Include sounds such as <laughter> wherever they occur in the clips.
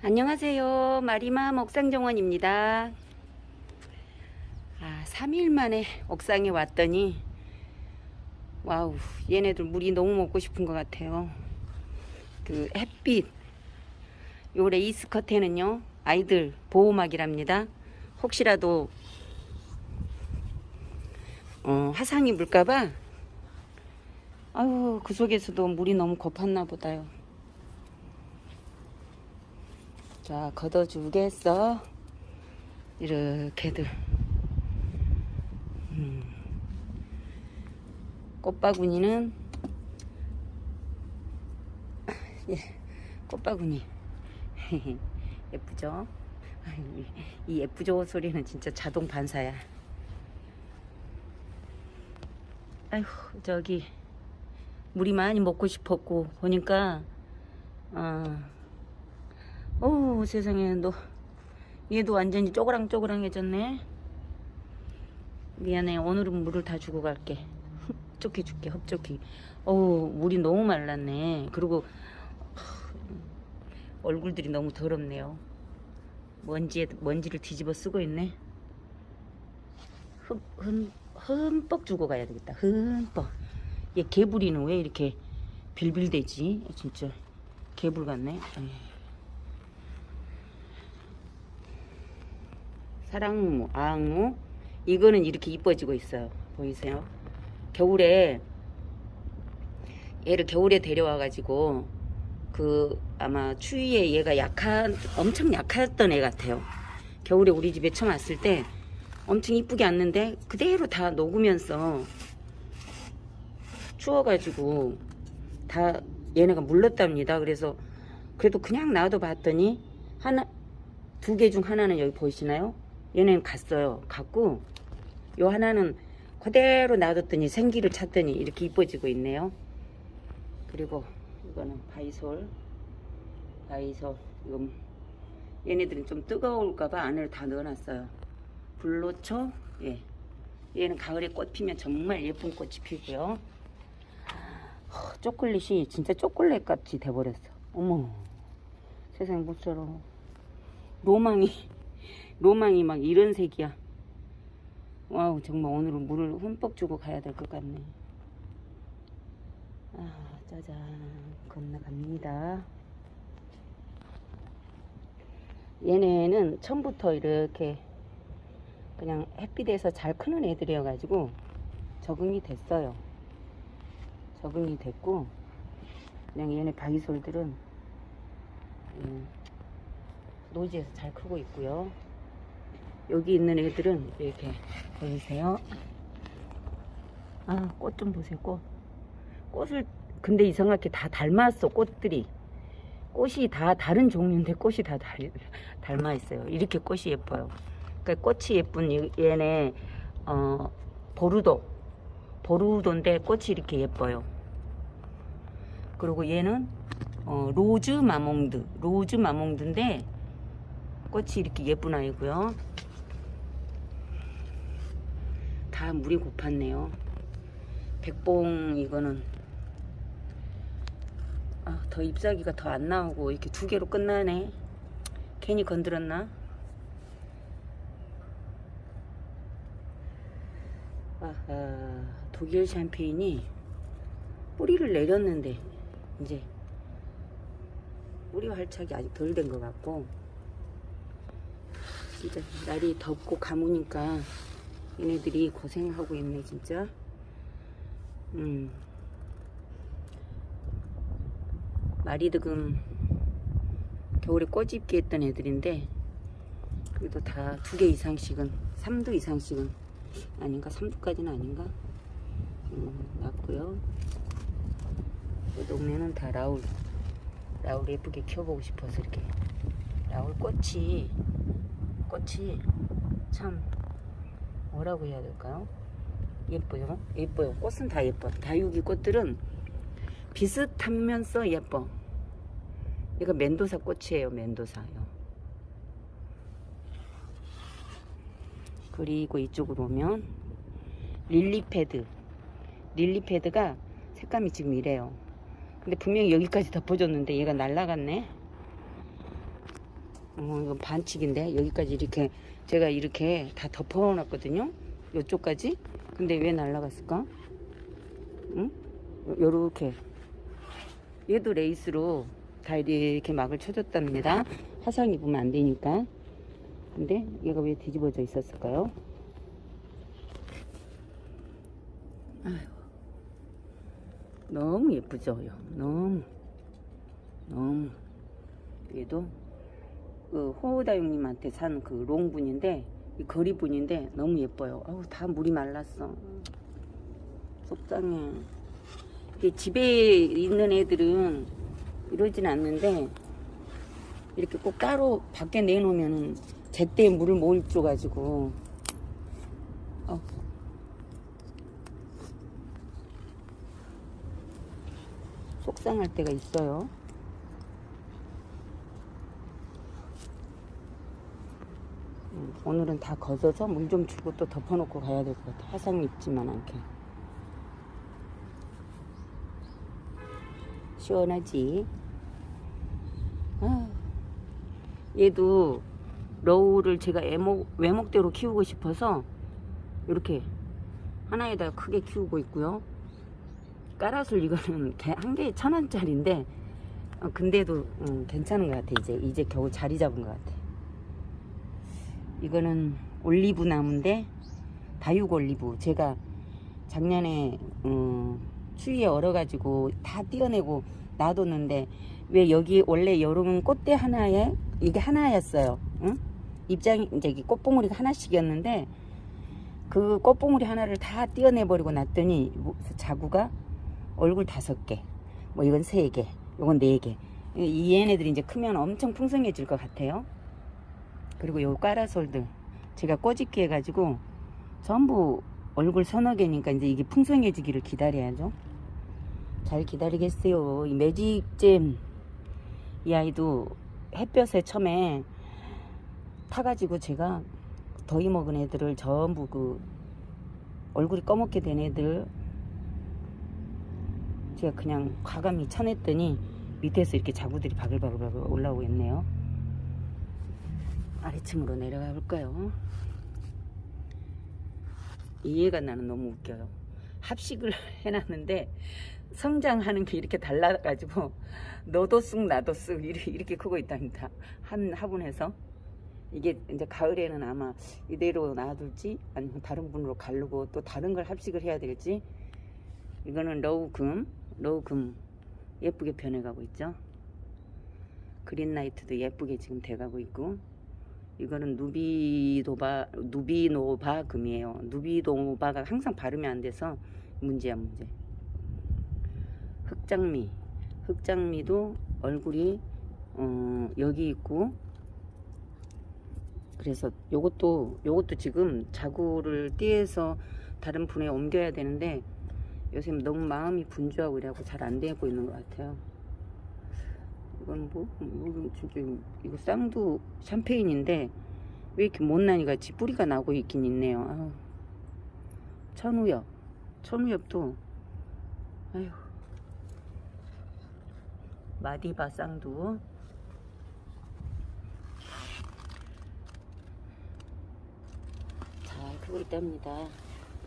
안녕하세요. 마리마 옥상정원입니다. 아, 3일 만에 옥상에 왔더니 wow, 얘네들 물이 너무 먹고 싶은 것 같아요. 그 햇빛 요 레이스 커튼은요. 아이들 보호막이랍니다. 혹시라도 어, 화상 입을까봐 아유 그 속에서도 물이 너무 고팠나 보다요. 자 걷어주겠어? 이렇게들. 음. 꽃바구니는? <laughs> 예 꽃바구니. <laughs> 예쁘죠? <laughs> 이 예쁘죠 소리는 진짜 자동 반사야. 아휴 저기 물이 많이 먹고 싶었고 보니까 어, 어우 세상에 너. 얘도 완전히 쪼그랑쪼그랑해졌네. 미안해 오늘은 물을 다 주고 갈게. <laughs> 흡족히 줄게 흡족히. 어우 물이 너무 말랐네. 그리고 얼굴들이 너무 더럽네요. 먼지에 먼지를 뒤집어 쓰고 있네. 흠, 흠, 흠뻑 주고 가야 되겠다. 흠뻑. 얘 개구리는 왜 이렇게 빌빌대지? 진짜. 개불 같네. 에이. 사랑무, 아앙무 이거는 이렇게 이뻐지고 있어요. 보이세요? 겨울에 얘를 겨울에 데려와 가지고 그 아마 추위에 얘가 약한 엄청 약했던 애 같아요. 겨울에 우리 집에 처음 왔을 때 엄청 이쁘게 왔는데 그대로 다 녹으면서 추워가지고 다 얘네가 물렀답니다. 그래서 그래도 그냥 놔둬 봤더니 하나 두 개 중 하나는 여기 보이시나요? 얘는 갔어요. 갔고 요 하나는 그대로 놔뒀더니 생기를 찾더니 이렇게 이뻐지고 있네요. 그리고 이거는 바이솔 바이솔 이거 얘네들은 좀 뜨거울까봐 안을 다 넣어놨어요. 불로초 예 얘는 가을에 꽃 피면 정말 예쁜 꽃이 피고요. 허, 초콜릿이 진짜 초콜릿 같이 돼버렸어. 어머 세상에 못처럼 로망이 로망이 막 이런 색이야. wow 정말 오늘은 물을 흠뻑 주고 가야 될 것 같네. 아 짜잔 건너갑니다. 얘네는 처음부터 이렇게 그냥 햇빛에서 잘 크는 애들이어 가지고 적응이 됐어요. 적응이 됐고 그냥 얘네 바이솔들은 음, 노지에서 잘 크고 있고요. 여기 있는 애들은 이렇게 보이세요? 아, 꽃 좀 보세요, 꽃. 꽃을 근데 이상하게 다 닮았어, 꽃들이. 꽃이 다 다른 종류인데 꽃이 다 달, 닮아 있어요. 이렇게 꽃이 예뻐요. 그러니까 꽃이 예쁜 이- 얘네 어, 보르도. 보르도인데 꽃이 이렇게 예뻐요. 그리고 얘는 어, 로즈 마몽드. 로즈 마몽드인데 꽃이 이렇게 예쁜 아이고요. 다 물이 고팠네요. 백봉 이거는 아, 더 잎사귀가 더 안 나오고 이렇게 두 개로 끝나네. 괜히 건드렸나? 아하, 독일 샴페인이 뿌리를 내렸는데 이제 뿌리 활착이 아직 덜 된 것 같고 진짜 날이 덥고 가무니까 얘네들이 고생하고 있네 진짜. 음. 마리드금 겨울에 꽃 입게 했던 애들인데 그래도 다 두 개 이상씩은 3도 이상씩은 아닌가? 3도까지는 아닌가? 음, 났고요. 그 동네는 다 라울 라울 예쁘게 키워보고 싶어서 이렇게 라울 꽃이 꽃이 참 뭐라고 해야 될까요? 예뻐요. 예뻐요. 꽃은 다 예뻐. 다육이 꽃들은 비슷하면서 예뻐. 이거 멘도사 꽃이에요. 멘도사요. 그리고 이쪽으로 오면 lily pad. lily pad가 색감이 지금 이래요. 근데 분명히 여기까지 덮어줬는데 얘가 날라갔네. 어, 이건 반칙인데 여기까지 이렇게 제가 이렇게 다 덮어놨거든요. 이쪽까지. 근데 왜 날라갔을까? 응? 요렇게 얘도 레이스로 다 이렇게 막을 쳐줬답니다. 화상 입으면 안 되니까. 근데 얘가 왜 뒤집어져 있었을까요? 아휴, 너무 예쁘죠? 너무 너무 얘도 그 호우다용님한테 산 그 롱분인데 이 거리분인데 너무 예뻐요. 아우 다 물이 말랐어. 속상해. 이게 집에 있는 애들은 이러진 않는데 이렇게 꼭 따로 밖에 내놓으면은 제때 물을 못 줘가지고 어. 속상할 때가 있어요. 음, 오늘은 다 걷어서 물 좀 주고 또 덮어놓고 가야 될 것 같아. 화상 입지만 않게. 시원하지? 아, 얘도 러우를 제가 애목, 외목대로 키우고 싶어서 이렇게 하나에다 크게 키우고 있고요. 까라술 이거는 개- 한 개에 천 원짜리인데 어, 근데도 음, 괜찮은 것 같아 이제 이제 겨우 자리 잡은 것 같아. 이거는 올리브 나무인데 다육 올리브 제가 작년에 음, 추위에 얼어가지고 다 띄어내고 놔뒀는데 왜 여기 원래 여름 꽃대 하나에 이게 하나였어요. 응? 입장이 이제 이 꽃봉오리가 하나씩이었는데 그 꽃봉오리 하나를 다 띄어내 버리고 놨더니 뭐 자구가 얼굴 다섯 개, 뭐 이건 세 개, 이건 네 개. 이 얘네들이 이제 크면 엄청 풍성해질 것 같아요. 그리고 요 까라솔들 제가 꼬집기 해가지고 전부 얼굴 서너 개니까 이제 이게 풍성해지기를 기다려야죠. 잘 기다리겠어요. 이 매직잼 이 아이도 햇볕에 처음에 타가지고 제가 더위 먹은 애들을 전부 그 얼굴이 꺼먹게 된 애들 제가 그냥 과감히 쳐냈더니 밑에서 이렇게 자구들이 바글바글바글 올라오고 있네요. 아래층으로 내려가 볼까요? 이해가 나는 너무 웃겨요. 합식을 <laughs> 해놨는데 성장하는 게 이렇게 달라가지고 너도 쑥 나도 쑥 이렇게, 크고 있답니다. 한 화분에서 이게 이제 가을에는 아마 이대로 놔둘지 아니면 다른 분으로 가르고 또 다른 걸 합식을 해야 될지 이거는 러우금 러우금 예쁘게 변해가고 있죠. 그린라이트도 예쁘게 지금 돼가고 있고 이거는 누비도바 누비노바 금이에요. 누비노바가 항상 발음이 안 돼서 문제야 문제. 흑장미 흑장미도 얼굴이 어, 여기 있고 그래서 요것도 요것도 지금 자구를 띠에서 다른 분에 옮겨야 되는데 요새 너무 마음이 분주하고 이래갖고 잘 안 되고 있는 것 같아요. 이건 뭐, 뭐 진짜 이거 쌍두 샴페인인데 왜 이렇게 못난이 같이 뿌리가 나고 있긴 있네요. 아유. 천우엽, 천우엽도 아유 마디바 쌍두 잘 크고 있답니다.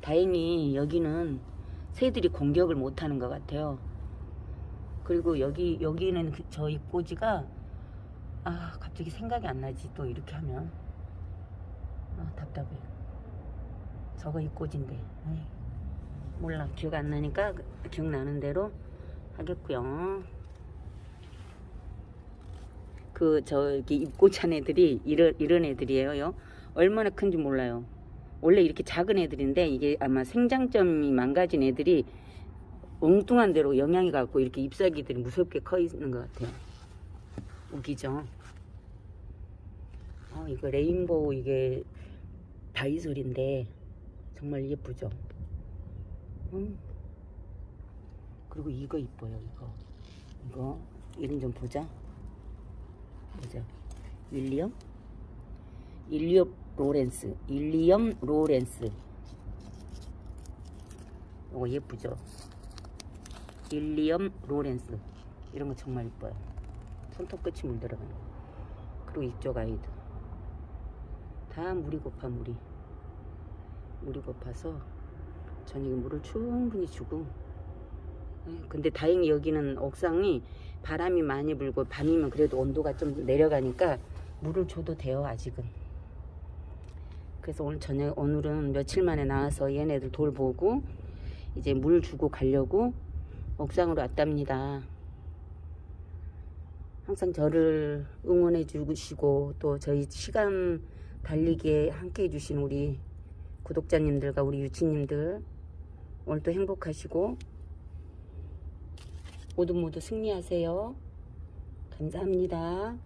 다행히 여기는 새들이 공격을 못하는 것 같아요. 그리고 여기 여기는 그- 저 입꼬지가 아 갑자기 생각이 안 나지 또 이렇게 하면 아 답답해. 저거 입꼬지인데 에이, 몰라 기억 안 나니까 그- 기억나는 대로 하겠고요. 그 저기 입꼬찬 애들이 이런 이런 애들이에요. 얼마나 큰지 몰라요. 원래 이렇게 작은 애들인데 이게 아마 생장점이 망가진 애들이 엉뚱한 대로 영향이 갖고 이렇게 잎사귀들이 무섭게 커 있는 것 같아요. 웃기죠? 어, 이거 rainbow 이게 다이솔인데 정말 예쁘죠? 음. 그리고 이거 이뻐요, 이거. 이거 이름 좀 보자. 보자. 윌리엄? 일리엄 로렌스. 일리엄 로렌스. 이거 예쁘죠? 일리엄 로렌스. 이런 거 정말 이뻐요. 손톱 끝이 물들어가는 거. 또 이쪽 아이도 다 물이 고파 물이 물이 고파서 저녁에 물을 충분히 주고 예, 근데 다행히 여기는 옥상이 바람이 많이 불고 밤이면 그래도 온도가 좀 내려가니까 물을 줘도 돼요 아직은 그래서 오늘 저녁 오늘은 며칠 만에 나와서 얘네들 돌보고 이제 물 주고 가려고 옥상으로 왔답니다 항상 저를 응원해 주시고 또 저희 시간 달리기에 함께 해주신 우리 구독자님들과 우리 유치님들 오늘도 행복하시고 모두 모두 승리하세요. 감사합니다.